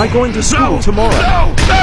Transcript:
I going to school no, tomorrow? No!